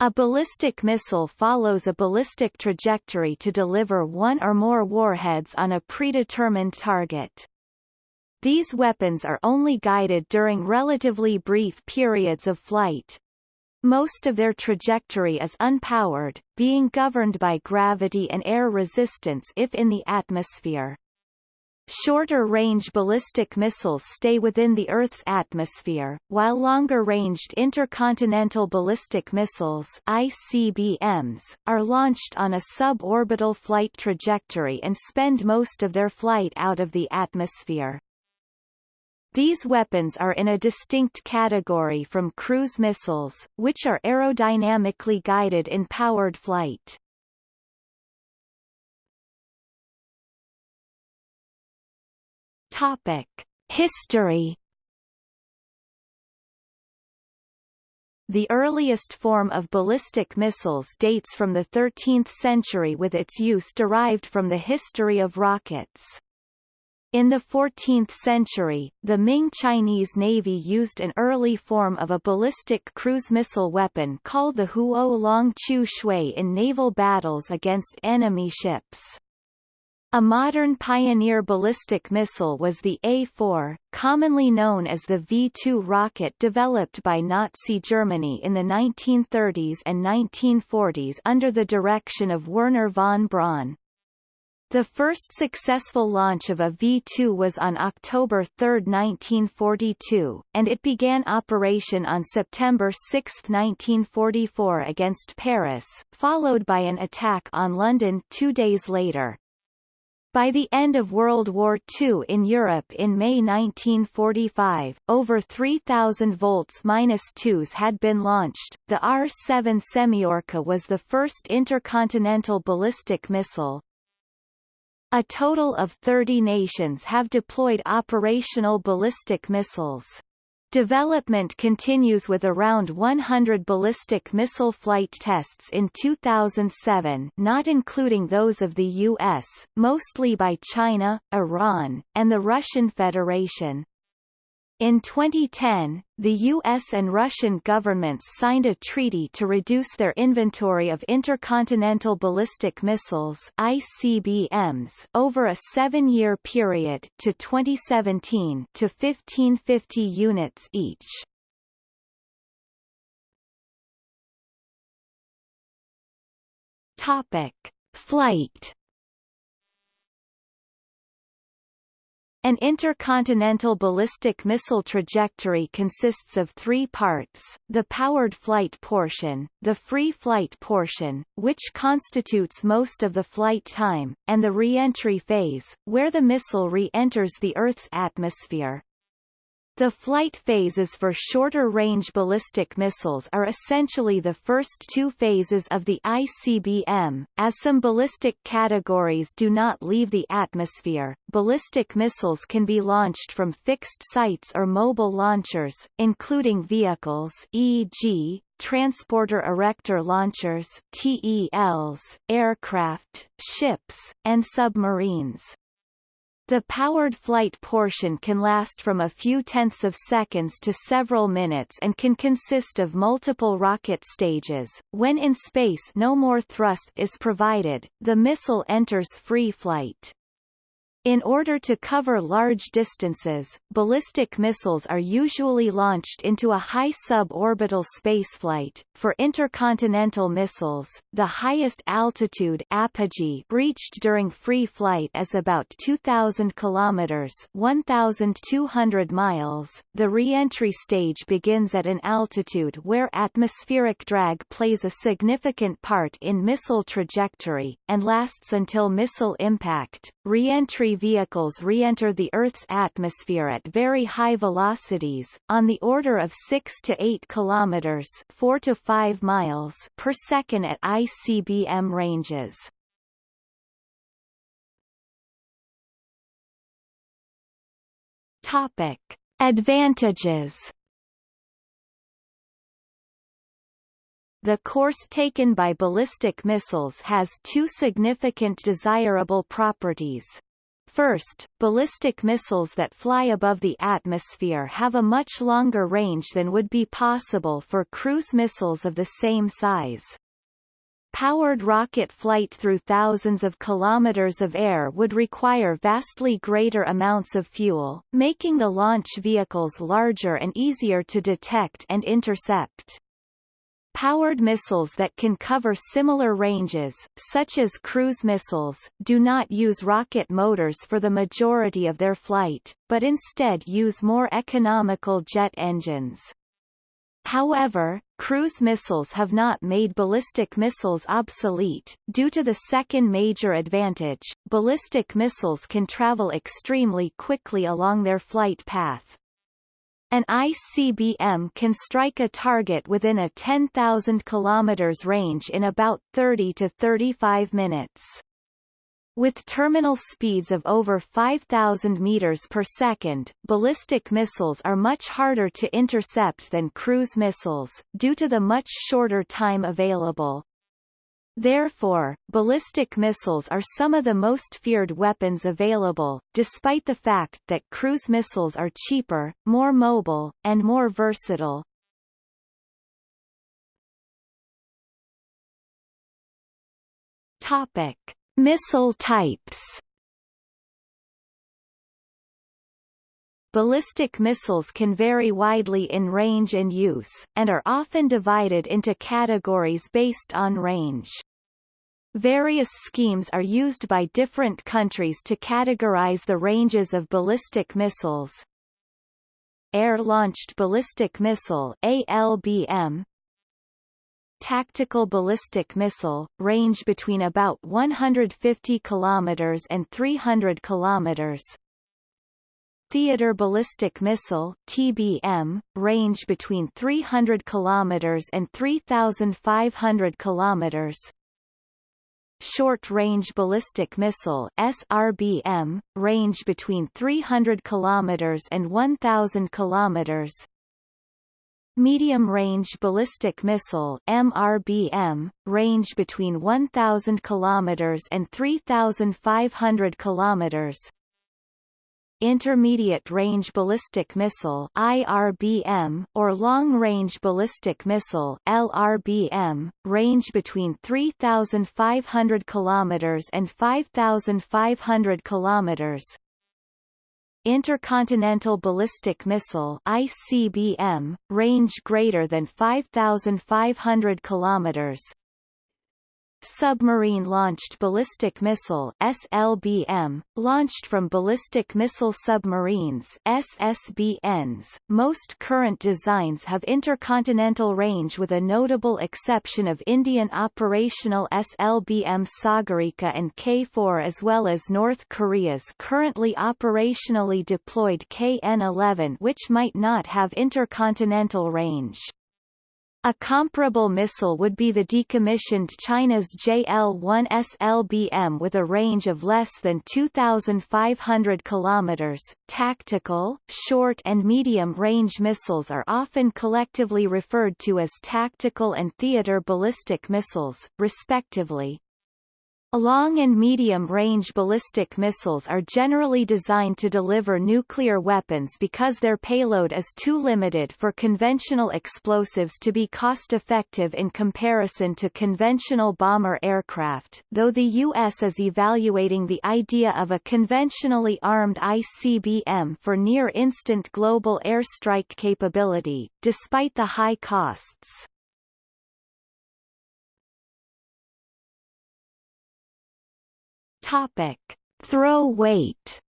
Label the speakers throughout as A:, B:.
A: A ballistic missile follows a ballistic trajectory to deliver one or more warheads on a predetermined target. These weapons are only guided during relatively brief periods of flight. Most of their trajectory is unpowered, being governed by gravity and air resistance if in the atmosphere. Shorter-range ballistic missiles stay within the Earth's atmosphere, while longer-ranged intercontinental ballistic missiles ICBMs, are launched on a suborbital flight trajectory and spend most of their flight out of the atmosphere. These weapons are in a distinct category from cruise missiles, which are aerodynamically guided in powered flight. History The earliest form of ballistic missiles dates from the 13th century with its use derived from the history of rockets. In the 14th century, the Ming Chinese Navy used an early form of a ballistic cruise missile weapon called the Huo Long Chu Shui in naval battles against enemy ships. A modern pioneer ballistic missile was the A-4, commonly known as the V-2 rocket developed by Nazi Germany in the 1930s and 1940s under the direction of Wernher von Braun. The first successful launch of a V-2 was on October 3, 1942, and it began operation on September 6, 1944 against Paris, followed by an attack on London two days later. By the end of World War II in Europe in May 1945, over 3,000 volts-2s had been launched. The R-7 Semyorka was the first intercontinental ballistic missile. A total of 30 nations have deployed operational ballistic missiles. Development continues with around 100 ballistic missile flight tests in 2007 not including those of the U.S., mostly by China, Iran, and the Russian Federation. In 2010, the U.S. and Russian governments signed a treaty to reduce their inventory of intercontinental ballistic missiles ICBMs over a seven-year period to 2017 to 1550 units each. Topic. Flight An intercontinental ballistic missile trajectory consists of three parts, the powered flight portion, the free flight portion, which constitutes most of the flight time, and the re-entry phase, where the missile re-enters the Earth's atmosphere. The flight phases for shorter-range ballistic missiles are essentially the first two phases of the ICBM. As some ballistic categories do not leave the atmosphere, ballistic missiles can be launched from fixed sites or mobile launchers, including vehicles e.g., transporter erector launchers TELs, aircraft, ships, and submarines. The powered flight portion can last from a few tenths of seconds to several minutes and can consist of multiple rocket stages. When in space no more thrust is provided, the missile enters free flight. In order to cover large distances, ballistic missiles are usually launched into a high suborbital spaceflight. For intercontinental missiles, the highest altitude apogee reached during free flight is about 2,000 kilometers (1,200 miles). The re-entry stage begins at an altitude where atmospheric drag plays a significant part in missile trajectory, and lasts until missile impact. Re-entry vehicles re-enter the Earth's atmosphere at very high velocities, on the order of 6 to 8 kilometers 4 to 5 miles per second at ICBM ranges. Topic: Advantages The course taken by ballistic missiles has two significant desirable properties. First, ballistic missiles that fly above the atmosphere have a much longer range than would be possible for cruise missiles of the same size. Powered rocket flight through thousands of kilometers of air would require vastly greater amounts of fuel, making the launch vehicles larger and easier to detect and intercept. Powered missiles that can cover similar ranges, such as cruise missiles, do not use rocket motors for the majority of their flight, but instead use more economical jet engines. However, cruise missiles have not made ballistic missiles obsolete. Due to the second major advantage, ballistic missiles can travel extremely quickly along their flight path. An ICBM can strike a target within a 10,000 km range in about 30 to 35 minutes. With terminal speeds of over 5,000 meters per second, ballistic missiles are much harder to intercept than cruise missiles, due to the much shorter time available. Therefore, ballistic missiles are some of the most feared weapons available, despite the fact that cruise missiles are cheaper, more mobile, and more versatile. Topic. Missile types Ballistic missiles can vary widely in range and use, and are often divided into categories based on range. Various schemes are used by different countries to categorize the ranges of ballistic missiles. Air-launched ballistic missile ALBM Tactical ballistic missile, range between about 150 km and 300 km. Theater ballistic missile TBM, range between 300 km and 3,500 km. Short-Range Ballistic Missile SRBM, range between 300 km and 1,000 km. Medium-Range Ballistic Missile MRBM, range between 1,000 km and 3,500 km. Intermediate Range Ballistic Missile IRBM, or Long Range Ballistic Missile LRBM, range between 3,500 km and 5,500 km. Intercontinental Ballistic Missile ICBM, range greater than 5,500 km. Submarine-Launched Ballistic Missile SLBM, launched from ballistic missile submarines SSBNs. Most current designs have intercontinental range with a notable exception of Indian operational SLBM Sagarika and K-4 as well as North Korea's currently operationally deployed KN-11 which might not have intercontinental range. A comparable missile would be the decommissioned China's JL-1 SLBM with a range of less than 2,500 km. Tactical, short and medium-range missiles are often collectively referred to as tactical and theater ballistic missiles, respectively. Long and medium-range ballistic missiles are generally designed to deliver nuclear weapons because their payload is too limited for conventional explosives to be cost-effective in comparison to conventional bomber aircraft, though the U.S. is evaluating the idea of a conventionally armed ICBM for near-instant global airstrike capability, despite the high costs. Topic: Throw weight.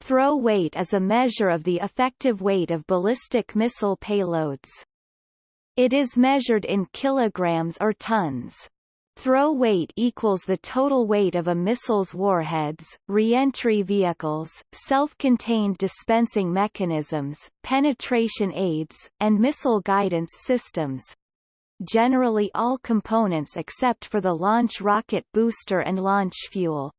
A: Throw weight is a measure of the effective weight of ballistic missile payloads. It is measured in kilograms or tons. Throw weight equals the total weight of a missile's warheads, reentry vehicles, self-contained dispensing mechanisms, penetration aids, and missile guidance systems, generally all components except for the launch rocket booster and launch fuel.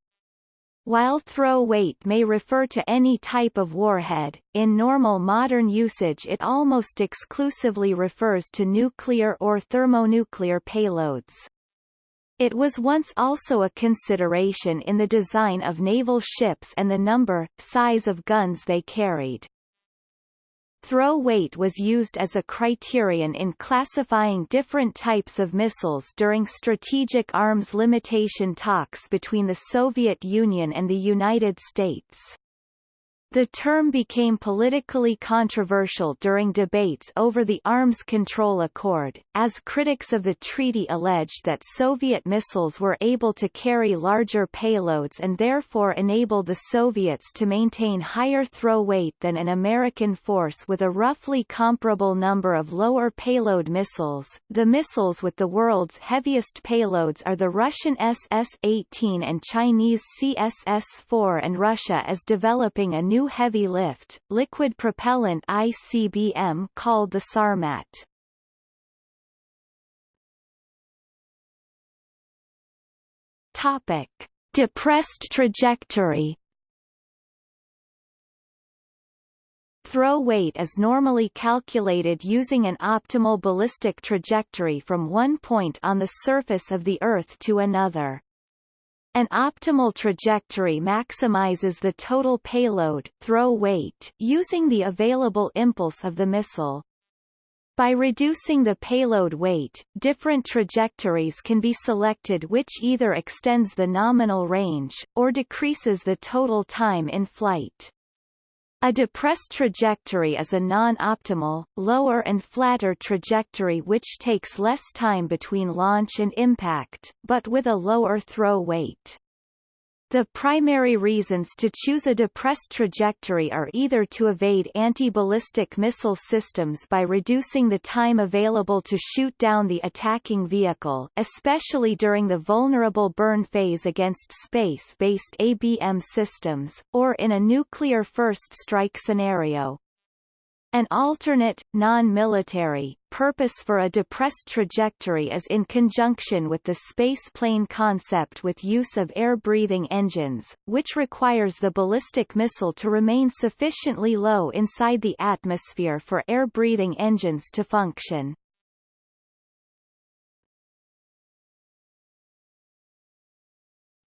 A: While throw weight may refer to any type of warhead, in normal modern usage it almost exclusively refers to nuclear or thermonuclear payloads. It was once also a consideration in the design of naval ships and the number, size of guns they carried. Throw weight was used as a criterion in classifying different types of missiles during strategic arms limitation talks between the Soviet Union and the United States. The term became politically controversial during debates over the Arms Control Accord, as critics of the treaty alleged that Soviet missiles were able to carry larger payloads and therefore enable the Soviets to maintain higher throw weight than an American force with a roughly comparable number of lower payload missiles. The missiles with the world's heaviest payloads are the Russian SS-18 and Chinese CSS-4 and Russia is developing a new new heavy lift, liquid propellant ICBM called the Sarmat. Topic: Depressed trajectory. Throw weight is normally calculated using an optimal ballistic trajectory from one point on the surface of the Earth to another. An optimal trajectory maximizes the total payload throw weight using the available impulse of the missile. By reducing the payload weight, different trajectories can be selected which either extends the nominal range, or decreases the total time in flight. A depressed trajectory is a non-optimal, lower and flatter trajectory which takes less time between launch and impact, but with a lower throw weight. The primary reasons to choose a depressed trajectory are either to evade anti-ballistic missile systems by reducing the time available to shoot down the attacking vehicle especially during the vulnerable burn phase against space-based ABM systems, or in a nuclear first strike scenario. An alternate, non-military, purpose for a depressed trajectory is in conjunction with the space plane concept with use of air-breathing engines, which requires the ballistic missile to remain sufficiently low inside the atmosphere for air-breathing engines to function.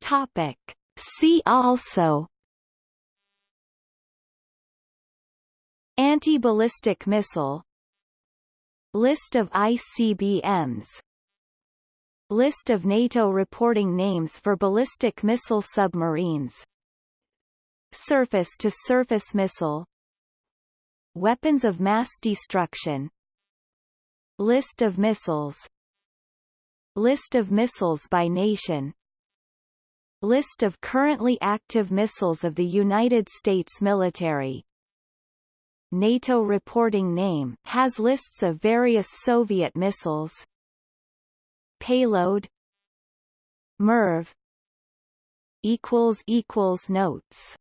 A: Topic. See also Anti-ballistic missile List of ICBMs List of NATO reporting names for ballistic missile submarines Surface-to-surface -surface missile Weapons of mass destruction List of missiles List of missiles by nation List of currently active missiles of the United States military NATO reporting name has lists of various Soviet missiles. Payload. MIRV. Equals equals notes